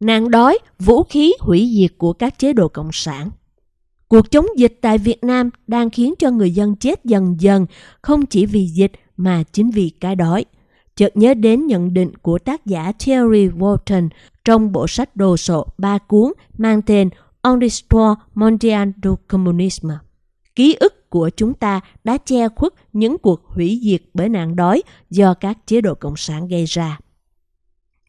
Nạn đói, vũ khí hủy diệt của các chế độ cộng sản. Cuộc chống dịch tại Việt Nam đang khiến cho người dân chết dần dần, không chỉ vì dịch mà chính vì cái đói. Chợt nhớ đến nhận định của tác giả Thierry Walton trong bộ sách đồ sộ ba cuốn mang tên On the Store Mondial du communisme. Ký ức của chúng ta đã che khuất những cuộc hủy diệt bởi nạn đói do các chế độ cộng sản gây ra.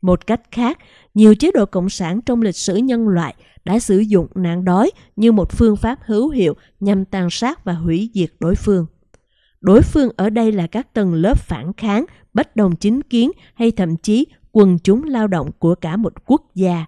Một cách khác, nhiều chế độ cộng sản trong lịch sử nhân loại đã sử dụng nạn đói như một phương pháp hữu hiệu nhằm tàn sát và hủy diệt đối phương. Đối phương ở đây là các tầng lớp phản kháng, bất đồng chính kiến hay thậm chí quần chúng lao động của cả một quốc gia.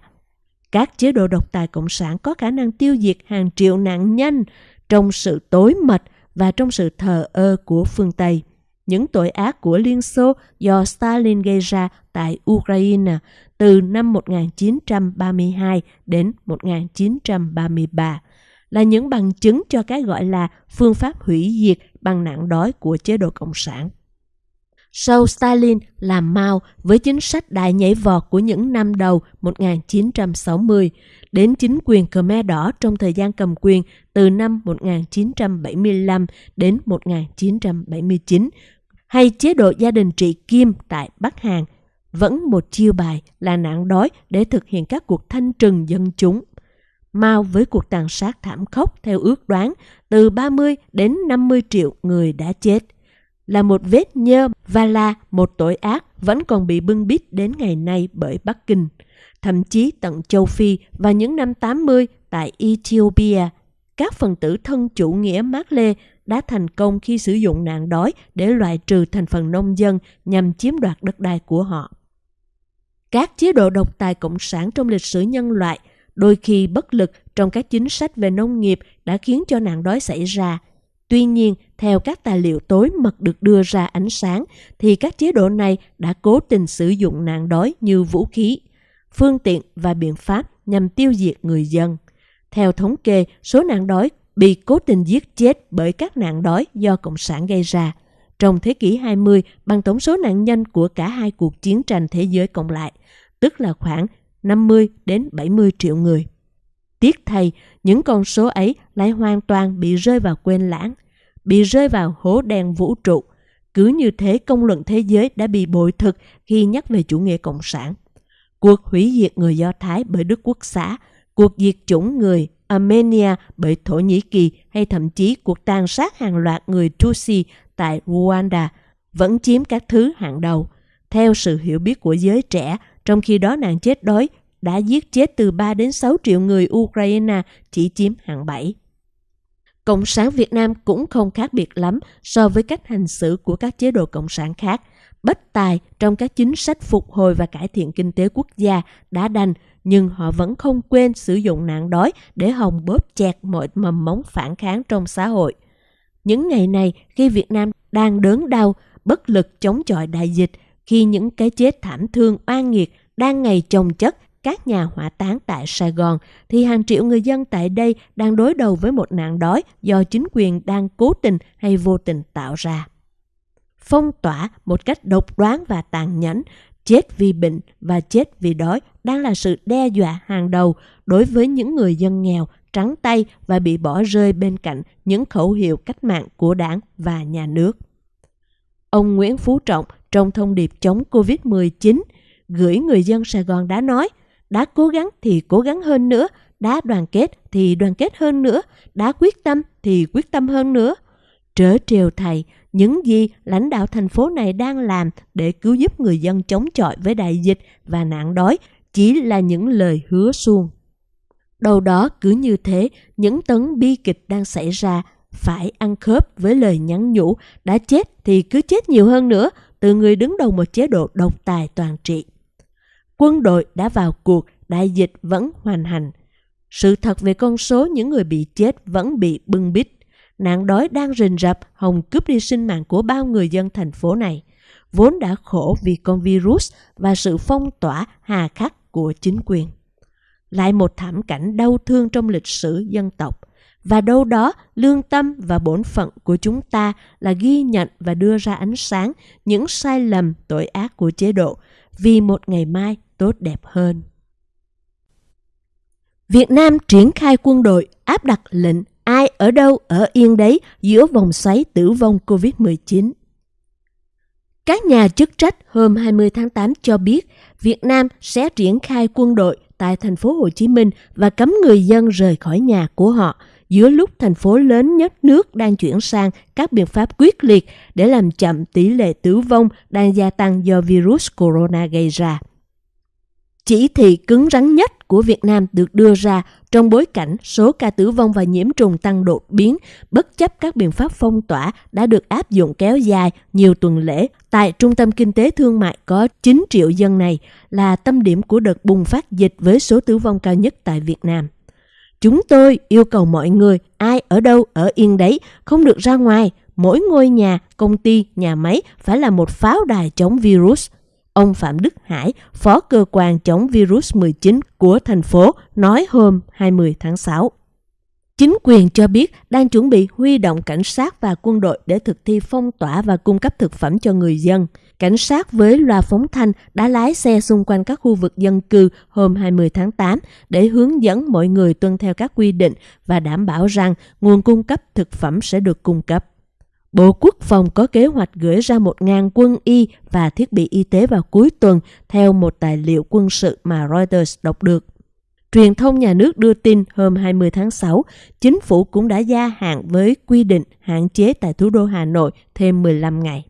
Các chế độ độc tài cộng sản có khả năng tiêu diệt hàng triệu nạn nhân trong sự tối mật và trong sự thờ ơ của phương Tây. Những tội ác của Liên Xô do Stalin gây ra tại Ukraine từ năm 1932 đến 1933 là những bằng chứng cho cái gọi là phương pháp hủy diệt bằng nạn đói của chế độ Cộng sản. Sau Stalin làm mau với chính sách đại nhảy vọt của những năm đầu 1960 đến chính quyền Khmer Đỏ trong thời gian cầm quyền từ năm 1975 đến 1979 hay chế độ gia đình trị Kim tại Bắc Hàn vẫn một chiêu bài là nạn đói để thực hiện các cuộc thanh trừng dân chúng. Mao với cuộc tàn sát thảm khốc theo ước đoán từ 30 đến 50 triệu người đã chết là một vết nhơ và là một tội ác vẫn còn bị bưng bít đến ngày nay bởi Bắc Kinh, thậm chí tận châu Phi và những năm 80 tại Ethiopia. Các phần tử thân chủ nghĩa Mác Lê đã thành công khi sử dụng nạn đói để loại trừ thành phần nông dân nhằm chiếm đoạt đất đai của họ. Các chế độ độc tài cộng sản trong lịch sử nhân loại đôi khi bất lực trong các chính sách về nông nghiệp đã khiến cho nạn đói xảy ra. Tuy nhiên, theo các tài liệu tối mật được đưa ra ánh sáng, thì các chế độ này đã cố tình sử dụng nạn đói như vũ khí, phương tiện và biện pháp nhằm tiêu diệt người dân. Theo thống kê, số nạn đói bị cố tình giết chết bởi các nạn đói do Cộng sản gây ra. Trong thế kỷ 20, bằng tổng số nạn nhân của cả hai cuộc chiến tranh thế giới cộng lại, tức là khoảng 50 đến 70 triệu người. Tiếc thay, những con số ấy lại hoàn toàn bị rơi vào quên lãng, bị rơi vào hố đen vũ trụ. Cứ như thế công luận thế giới đã bị bội thực khi nhắc về chủ nghĩa cộng sản. Cuộc hủy diệt người Do Thái bởi Đức Quốc xã, cuộc diệt chủng người Armenia bởi Thổ Nhĩ Kỳ hay thậm chí cuộc tàn sát hàng loạt người Tutsi tại Rwanda vẫn chiếm các thứ hạng đầu. Theo sự hiểu biết của giới trẻ, trong khi đó nạn chết đói đã giết chết từ 3 đến 6 triệu người Ukraine chỉ chiếm hạng 7. Cộng sản Việt Nam cũng không khác biệt lắm so với cách hành xử của các chế độ cộng sản khác. Bất tài trong các chính sách phục hồi và cải thiện kinh tế quốc gia đã đành, nhưng họ vẫn không quên sử dụng nạn đói để hòng bóp chẹt mọi mầm móng phản kháng trong xã hội. Những ngày này, khi Việt Nam đang đớn đau, bất lực chống chọi đại dịch, khi những cái chết thảm thương oan nghiệt đang ngày chồng chất các nhà hỏa táng tại Sài Gòn, thì hàng triệu người dân tại đây đang đối đầu với một nạn đói do chính quyền đang cố tình hay vô tình tạo ra. Phong tỏa một cách độc đoán và tàn nhẫn, chết vì bệnh và chết vì đói đang là sự đe dọa hàng đầu đối với những người dân nghèo, trắng tay và bị bỏ rơi bên cạnh những khẩu hiệu cách mạng của đảng và nhà nước. Ông Nguyễn Phú Trọng trong thông điệp chống Covid-19 gửi người dân Sài Gòn đã nói đã cố gắng thì cố gắng hơn nữa, đã đoàn kết thì đoàn kết hơn nữa, đã quyết tâm thì quyết tâm hơn nữa. Trớ trêu thầy, những gì lãnh đạo thành phố này đang làm để cứu giúp người dân chống chọi với đại dịch và nạn đói chỉ là những lời hứa suông. Đầu đó cứ như thế, những tấn bi kịch đang xảy ra phải ăn khớp với lời nhắn nhủ đã chết thì cứ chết nhiều hơn nữa từ người đứng đầu một chế độ độc tài toàn trị. Quân đội đã vào cuộc, đại dịch vẫn hoàn hành. Sự thật về con số những người bị chết vẫn bị bưng bít. Nạn đói đang rình rập hồng cướp đi sinh mạng của bao người dân thành phố này, vốn đã khổ vì con virus và sự phong tỏa hà khắc của chính quyền. Lại một thảm cảnh đau thương trong lịch sử dân tộc – và đâu đó lương tâm và bổn phận của chúng ta là ghi nhận và đưa ra ánh sáng những sai lầm tội ác của chế độ. Vì một ngày mai tốt đẹp hơn. Việt Nam triển khai quân đội áp đặt lệnh ai ở đâu ở yên đấy giữa vòng xoáy tử vong COVID-19. Các nhà chức trách hôm 20 tháng 8 cho biết Việt Nam sẽ triển khai quân đội tại thành phố Hồ Chí Minh và cấm người dân rời khỏi nhà của họ giữa lúc thành phố lớn nhất nước đang chuyển sang các biện pháp quyết liệt để làm chậm tỷ lệ tử vong đang gia tăng do virus corona gây ra. Chỉ thị cứng rắn nhất của Việt Nam được đưa ra trong bối cảnh số ca tử vong và nhiễm trùng tăng đột biến bất chấp các biện pháp phong tỏa đã được áp dụng kéo dài nhiều tuần lễ tại trung tâm kinh tế thương mại có 9 triệu dân này là tâm điểm của đợt bùng phát dịch với số tử vong cao nhất tại Việt Nam. Chúng tôi yêu cầu mọi người, ai ở đâu ở yên đấy, không được ra ngoài. Mỗi ngôi nhà, công ty, nhà máy phải là một pháo đài chống virus. Ông Phạm Đức Hải, Phó Cơ quan chống virus 19 của thành phố, nói hôm 20 tháng 6. Chính quyền cho biết đang chuẩn bị huy động cảnh sát và quân đội để thực thi phong tỏa và cung cấp thực phẩm cho người dân. Cảnh sát với loa phóng thanh đã lái xe xung quanh các khu vực dân cư hôm 20 tháng 8 để hướng dẫn mọi người tuân theo các quy định và đảm bảo rằng nguồn cung cấp thực phẩm sẽ được cung cấp. Bộ Quốc phòng có kế hoạch gửi ra 1.000 quân y và thiết bị y tế vào cuối tuần theo một tài liệu quân sự mà Reuters đọc được. Truyền thông nhà nước đưa tin hôm 20 tháng 6, chính phủ cũng đã gia hạn với quy định hạn chế tại thủ đô Hà Nội thêm 15 ngày.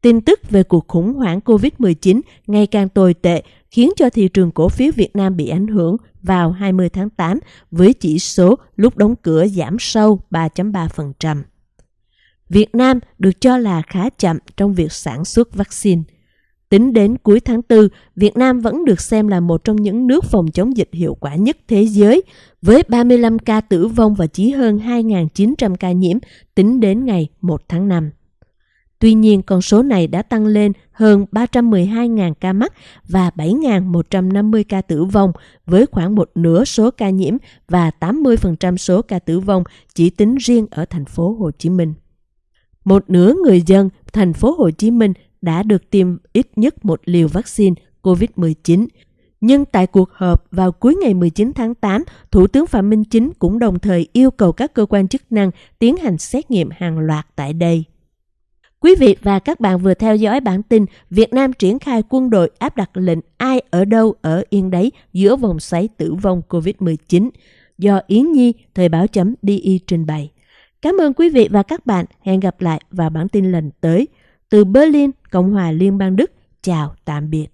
Tin tức về cuộc khủng hoảng COVID-19 ngày càng tồi tệ khiến cho thị trường cổ phiếu Việt Nam bị ảnh hưởng vào 20 tháng 8 với chỉ số lúc đóng cửa giảm sâu 3.3%. Việt Nam được cho là khá chậm trong việc sản xuất vaccine. Tính đến cuối tháng 4, Việt Nam vẫn được xem là một trong những nước phòng chống dịch hiệu quả nhất thế giới, với 35 ca tử vong và chỉ hơn 2.900 ca nhiễm tính đến ngày 1 tháng 5. Tuy nhiên, con số này đã tăng lên hơn 312.000 ca mắc và 7.150 ca tử vong, với khoảng một nửa số ca nhiễm và 80% số ca tử vong chỉ tính riêng ở thành phố Hồ Chí Minh. Một nửa người dân thành phố Hồ Chí Minh đã được tiêm ít nhất một liều vaccine COVID-19. Nhưng tại cuộc họp vào cuối ngày 19 tháng 8, Thủ tướng Phạm Minh Chính cũng đồng thời yêu cầu các cơ quan chức năng tiến hành xét nghiệm hàng loạt tại đây. Quý vị và các bạn vừa theo dõi bản tin Việt Nam triển khai quân đội áp đặt lệnh ai ở đâu ở yên đấy giữa vòng xoáy tử vong COVID-19 do Yến Nhi, Thời báo chấm DI trình bày. Cảm ơn quý vị và các bạn. Hẹn gặp lại vào bản tin lần tới. Từ Berlin, Cộng hòa Liên bang Đức. Chào, tạm biệt.